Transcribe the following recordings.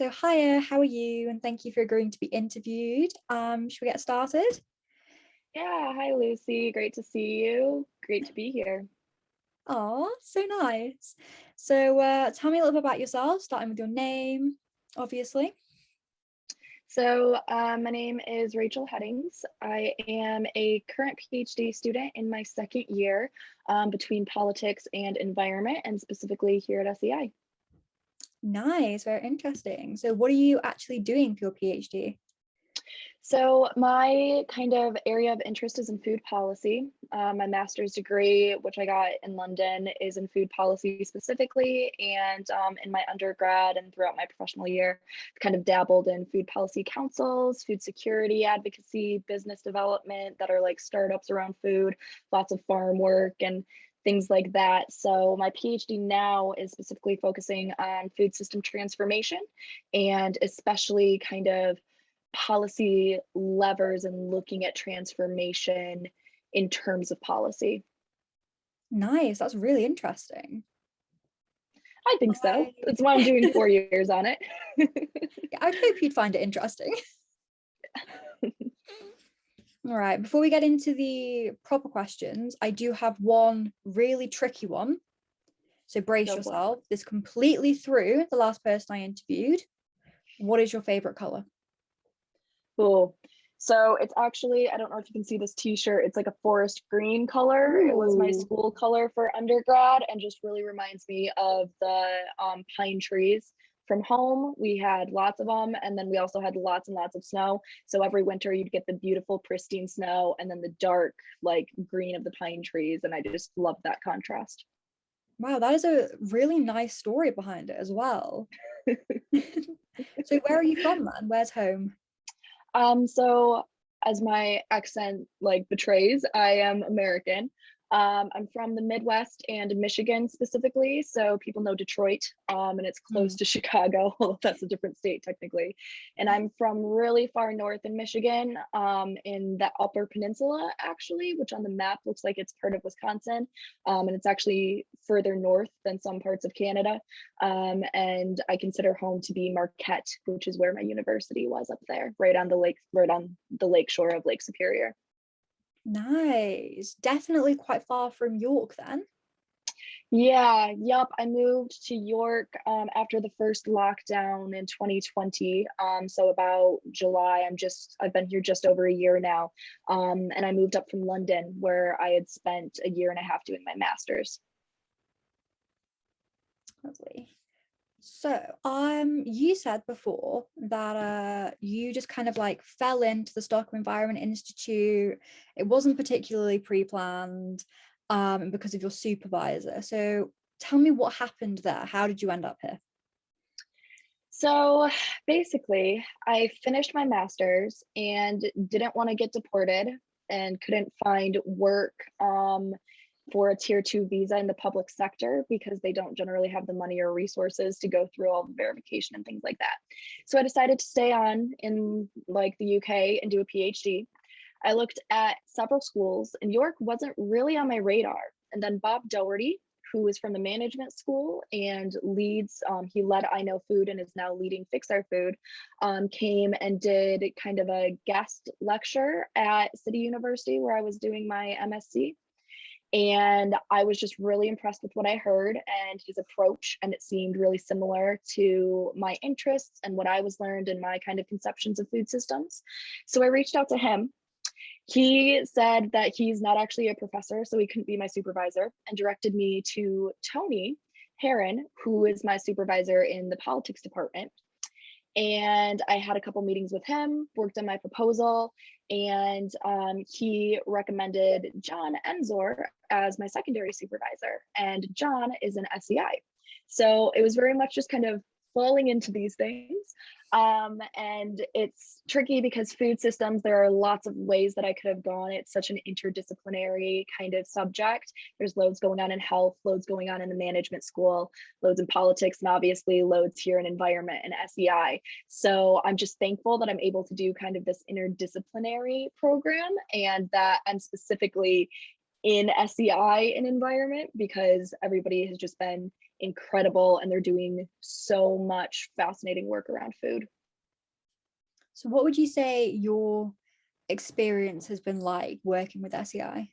So hiya, how are you? And thank you for agreeing to be interviewed. Um, should we get started? Yeah, hi Lucy. Great to see you. Great to be here. Oh, so nice. So uh, tell me a little bit about yourself, starting with your name, obviously. So uh, my name is Rachel Headings. I am a current PhD student in my second year um, between politics and environment and specifically here at SEI. Nice, very interesting. So what are you actually doing for your PhD? So my kind of area of interest is in food policy. Uh, my master's degree, which I got in London, is in food policy specifically. And um, in my undergrad and throughout my professional year, kind of dabbled in food policy councils, food security advocacy, business development that are like startups around food, lots of farm work and things like that. So my PhD now is specifically focusing on food system transformation and especially kind of policy levers and looking at transformation in terms of policy. Nice, that's really interesting. I think so. That's why I'm doing four years on it. yeah, I hope you'd find it interesting. All right, before we get into the proper questions, I do have one really tricky one. So brace Go yourself. On. This completely through the last person I interviewed. What is your favorite color? Cool. So it's actually, I don't know if you can see this t-shirt, it's like a forest green color. Ooh. It was my school color for undergrad and just really reminds me of the um, pine trees from home. We had lots of them and then we also had lots and lots of snow. So every winter you'd get the beautiful pristine snow and then the dark like green of the pine trees. And I just love that contrast. Wow, that is a really nice story behind it as well. so where are you from then? Where's home? Um, so as my accent like betrays, I am American. Um, I'm from the Midwest and Michigan specifically, so people know Detroit, um, and it's close mm. to Chicago, that's a different state technically. And I'm from really far north in Michigan, um, in the Upper Peninsula actually, which on the map looks like it's part of Wisconsin, um, and it's actually further north than some parts of Canada. Um, and I consider home to be Marquette, which is where my university was up there, right on the lake, right on the lake shore of Lake Superior. Nice. Definitely quite far from York then. Yeah, yep. I moved to York um, after the first lockdown in 2020. Um, so about July, I'm just, I've been here just over a year now. Um, and I moved up from London where I had spent a year and a half doing my master's. Lovely. So, um, you said before that uh, you just kind of like fell into the Stockholm Environment Institute. It wasn't particularly pre-planned um, because of your supervisor. So, tell me what happened there. How did you end up here? So basically, I finished my master's and didn't want to get deported and couldn't find work um, for a tier two visa in the public sector because they don't generally have the money or resources to go through all the verification and things like that. So I decided to stay on in like the UK and do a PhD. I looked at several schools and York wasn't really on my radar. And then Bob Doherty, who is from the management school and leads, um, he led I Know Food and is now leading Fix Our Food, um, came and did kind of a guest lecture at City University where I was doing my MSc. And I was just really impressed with what I heard and his approach. And it seemed really similar to my interests and what I was learned in my kind of conceptions of food systems. So I reached out to him. He said that he's not actually a professor, so he couldn't be my supervisor, and directed me to Tony Heron, who is my supervisor in the politics department and I had a couple meetings with him, worked on my proposal, and um, he recommended John Ensor as my secondary supervisor. And John is an SEI. So it was very much just kind of falling into these things. Um, and it's tricky because food systems, there are lots of ways that I could have gone. It's such an interdisciplinary kind of subject. There's loads going on in health, loads going on in the management school, loads in politics, and obviously loads here in environment and SEI. So I'm just thankful that I'm able to do kind of this interdisciplinary program and that I'm specifically in SEI and environment because everybody has just been incredible and they're doing so much fascinating work around food. So what would you say your experience has been like working with SEI?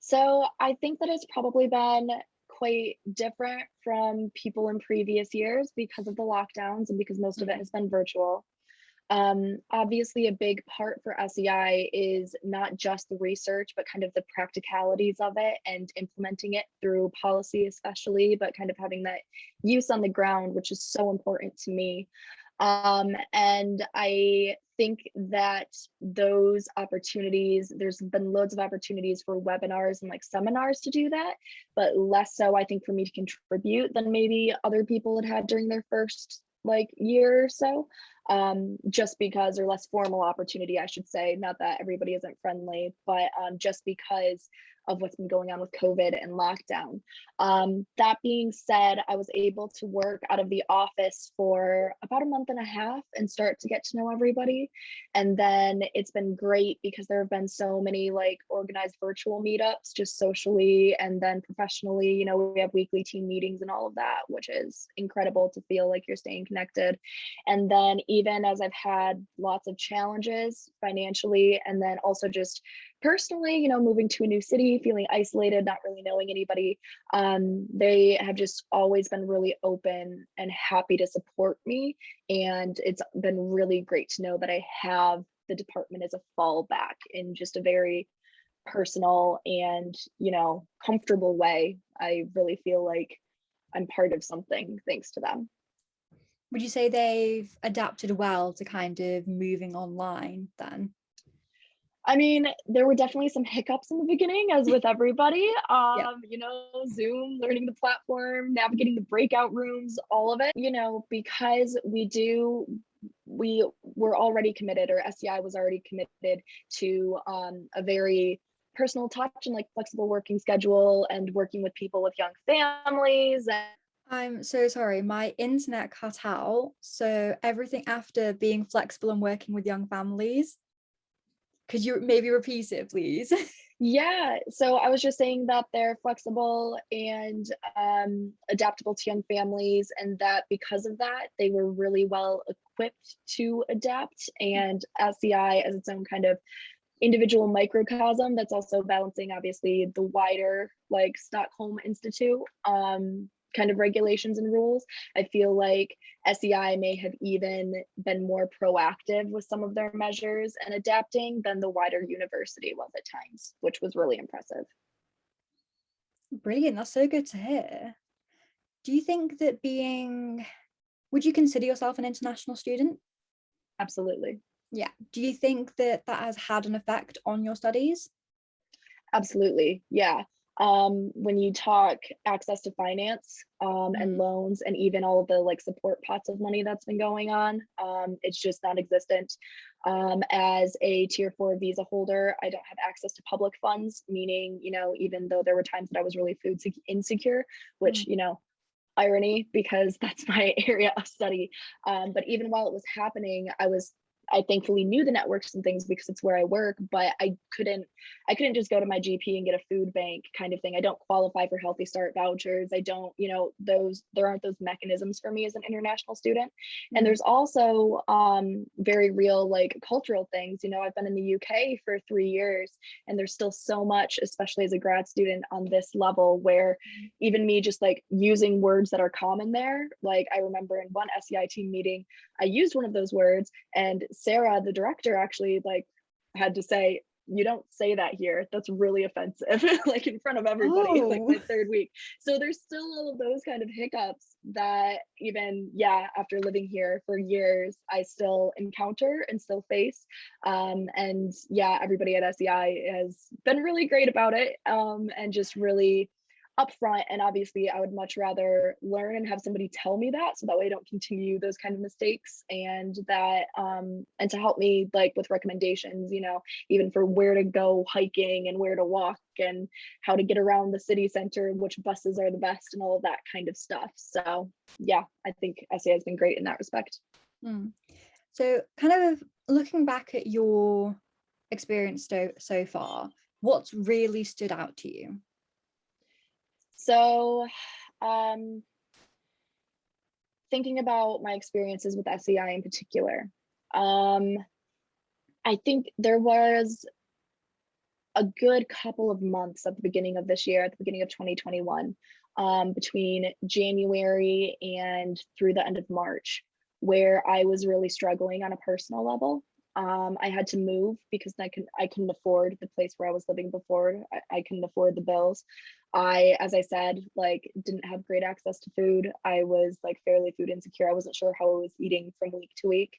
So I think that it's probably been quite different from people in previous years because of the lockdowns and because most of it Mhm. has been virtual. Um, obviously, a big part for SEI is not just the research, but kind of the practicalities of it and implementing it through policy, especially, but kind of having that use on the ground, which is so important to me. Um, and I think that those opportunities, there's been loads of opportunities for webinars and like seminars to do that, but less so, I think, for me to contribute than maybe other people had had during their first like year or so um, just because, or less formal opportunity, I should say, not that everybody isn't friendly, but um, just because of what's been going on with COVID and lockdown. Um, that being said, I was able to work out of the office for about a month and a half and start to get to know everybody. And then it's been great because there have been so many like organized virtual meetups just socially and then professionally. You know, we have weekly team meetings and all of that, which is incredible to feel like you're staying connected. And then even as I've had lots of challenges financially and then also just personally, you know, moving to a new city, feeling isolated, not really knowing anybody, um, they have just always been really open and happy to support me. And it's been really great to know that I have the department as a fallback in just a very personal and, you know, comfortable way. I really feel like I'm part of something thanks to them. Would you say they've adapted well to kind of moving online then? I mean, there were definitely some hiccups in the beginning, as with everybody. Um, you know, Zoom, learning the platform, navigating the breakout rooms, all of it, you know, because we do we were already committed or SEI was already committed to um, a very personal touch and like flexible working schedule and working with people with young families and I'm so sorry, my internet cut out. So everything after being flexible and working with young families. Could you maybe repeat it, please? Yeah, so I was just saying that they're flexible and um, adaptable to young families, and that because of that, they were really well equipped to adapt. And SEI, as its own kind of individual microcosm, that's also balancing obviously the wider like Stockholm Institute um, kind of regulations and rules. I feel like SEI may have even been more proactive with some of their measures and adapting than the wider university was at times, which was really impressive. Brilliant, that's so good to hear. Do you think that being, would you consider yourself an international student? Absolutely. Yeah. Do you think that that has had an effect on your studies? Absolutely. Yeah. Um, when you talk access to finance um, and Mm. loans and even all of the like support pots of money that's been going on, um, it's just non-existent. Um, as a tier four visa holder, I don't have access to public funds, meaning, you know, even though there were times that I was really food insecure, which, you know, irony because that's my area of study. Um, but even while it was happening, I was I thankfully knew the networks and things because it's where I work, but I couldn't I couldn't just go to my GP and get a food bank kind of thing. I don't qualify for Healthy Start vouchers. I don't, you know, those there aren't those mechanisms for me as an international student. And Mm. there's also um very real like cultural things. You know, I've been in the UK for 3 years and there's still so much especially as a grad student on this level where even me just like using words that are common there, like I remember in one SEI team meeting, I used one of those words and Sarah, the director, actually like had to say, you don't say that here. That's really offensive, like in front of everybody, like my Oh. third week. So there's still all of those kind of hiccups that even, yeah, after living here for years, I still encounter and still face. Um, and yeah, everybody at SEI has been really great about it um, and just really upfront and obviously i would much rather learn and have somebody tell me that so that way i don't continue those kind of mistakes and that um and to help me like with recommendations you know even for where to go hiking and where to walk and how to get around the city center which buses are the best and all of that kind of stuff so yeah i think SEI has been great in that respect Mm. So kind of looking back at your experience so, so far, what's really stood out to you? So um, thinking about my experiences with SEI in particular, um, I think there was a good couple of months at the beginning of this year, at the beginning of 2021, um, between January and through the end of March, where I was really struggling on a personal level. Um, I had to move because I can I couldn't afford the place where I was living before. I, I couldn't afford the bills. I, as I said, like didn't have great access to food. I was like fairly food insecure. I wasn't sure how I was eating from week to week.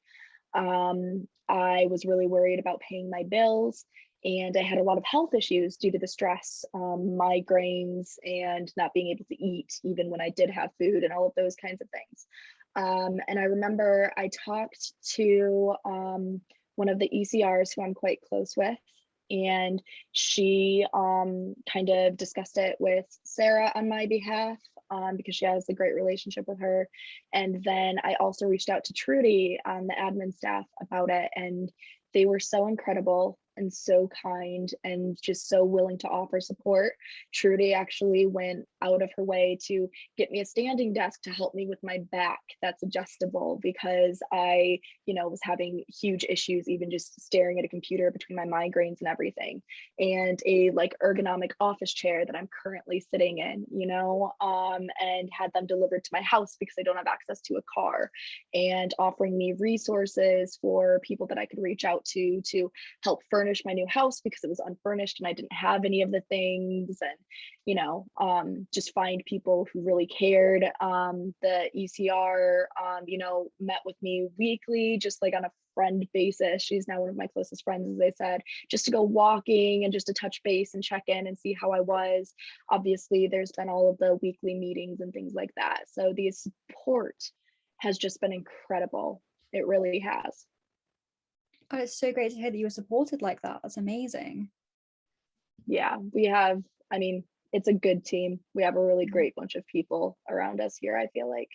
Um, I was really worried about paying my bills and I had a lot of health issues due to the stress, um, migraines, and not being able to eat even when I did have food and all of those kinds of things. Um, and I remember I talked to um, one of the ECRs who I'm quite close with, and she um, kind of discussed it with Sarah on my behalf um, because she has a great relationship with her. And then I also reached out to Trudy on the admin staff about it, and they were so incredible and so kind and just so willing to offer support. Trudy actually went out of her way to get me a standing desk to help me with my back that's adjustable because I, you know, was having huge issues even just staring at a computer between my migraines and everything. And a like ergonomic office chair that I'm currently sitting in, you know, um, and had them delivered to my house because I don't have access to a car and offering me resources for people that I could reach out to to help furnish furnish my new house because it was unfurnished and I didn't have any of the things and you know um, just find people who really cared. Um, the ECR um, you know met with me weekly just like on a friend basis. She's now one of my closest friends as I said just to go walking and just to touch base and check in and see how I was. Obviously there's been all of the weekly meetings and things like that. So the support has just been incredible. It really has Oh, it's so great to hear that you were supported like that. That's amazing. Yeah, we have, I mean, it's a good team. We have a really great bunch of people around us here, I feel like.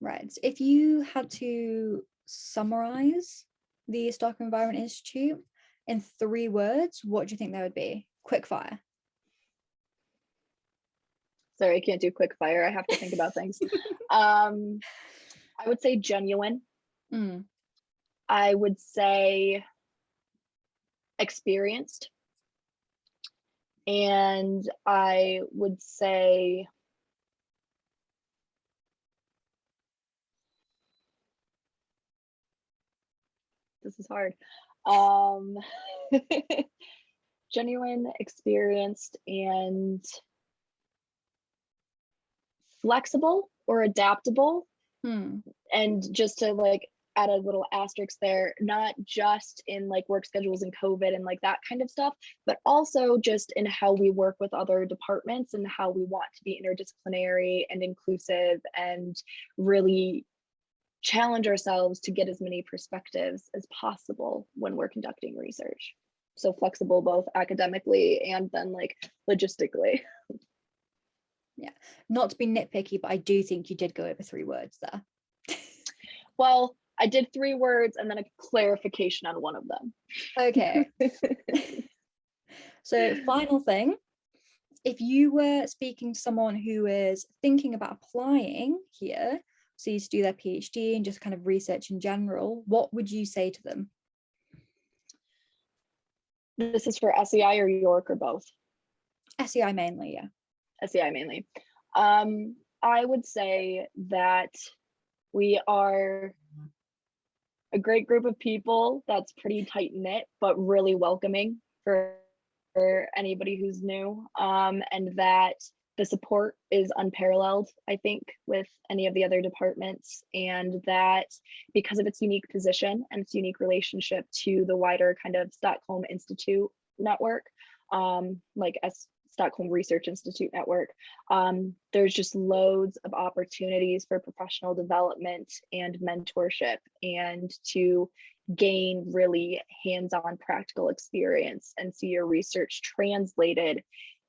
Right. If you had to summarize the Stockholm Environment Institute in three words, what do you think that would be? Quick fire. Sorry, I can't do quick fire. I have to think about things. um, I would say genuine. Mm, I would say experienced. And I would say this is hard. Um, genuine, experienced, and flexible or adaptable hmm, and just to like add a little asterisk there, not just in like work schedules and COVID and like that kind of stuff, but also just in how we work with other departments and how we want to be interdisciplinary and inclusive and really challenge ourselves to get as many perspectives as possible when we're conducting research. So flexible both academically and then like logistically. Yeah, not to be nitpicky, but I do think you did go over three words there. Well, I did three words and then a clarification on one of them. Okay. So final thing, if you were speaking to someone who is thinking about applying here, so you to do their PhD and just kind of research in general, what would you say to them? This is for SEI or York or both? SEI mainly, yeah. SEI mainly. Um, I would say that we are a great group of people that's pretty tight knit, but really welcoming for, for anybody who's new. Um, and that the support is unparalleled, I think, with any of the other departments. And that because of its unique position and its unique relationship to the wider kind of Stockholm Institute network, um, like as Stockholm Research Institute network. Um, there's just loads of opportunities for professional development and mentorship and to gain really hands-on practical experience and see your research translated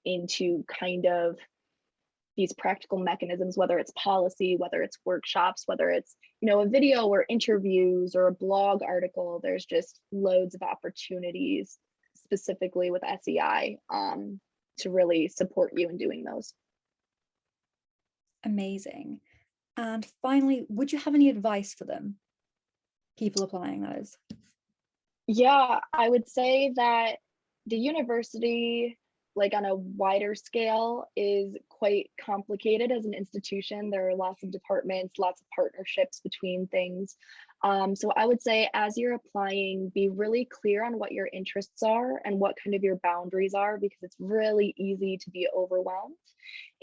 into kind of these practical mechanisms, whether it's policy, whether it's workshops, whether it's, you know, a video or interviews or a blog article, there's just loads of opportunities specifically with SEI um, to really support you in doing those. Amazing. And finally, would you have any advice for them? People applying those. Yeah, I would say that the university, like on a wider scale, is quite complicated as an institution. There are lots of departments, lots of partnerships between things. Um, so I would say as you're applying, be really clear on what your interests are and what kind of your boundaries are, because it's really easy to be overwhelmed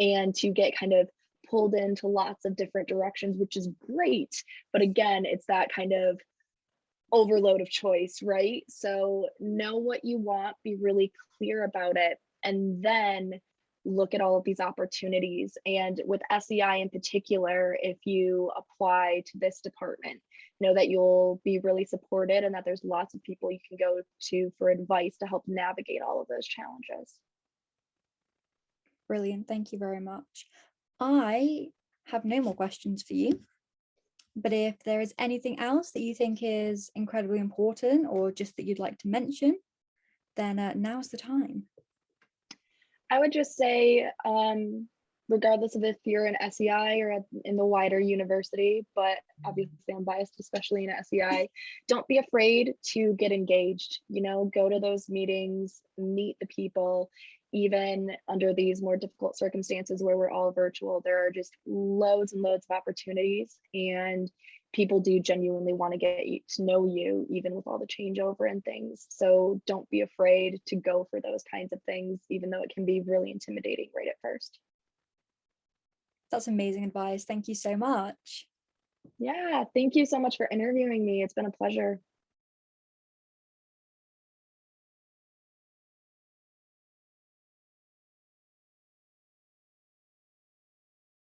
and to get kind of pulled into lots of different directions, which is great. But again, it's that kind of overload of choice, right? So know what you want, be really clear about it, and then look at all of these opportunities. And with SEI in particular, if you apply to this department, know that you'll be really supported and that there's lots of people you can go to for advice to help navigate all of those challenges. Brilliant. Thank you very much. I have no more questions for you. But if there is anything else that you think is incredibly important or just that you'd like to mention, then uh, now's the time. I would just say, um, regardless of if you're an SEI or at, in the wider university, but obviously I'm biased, especially in SEI, don't be afraid to get engaged, you know, go to those meetings, meet the people, even under these more difficult circumstances where we're all virtual, there are just loads and loads of opportunities and people do genuinely want to get you- to know you even with all the changeover and things. So don't be afraid to go for those kinds of things, even though it can be really intimidating right at first. That's amazing advice. Thank you so much. Yeah, thank you so much for interviewing me. It's been a pleasure.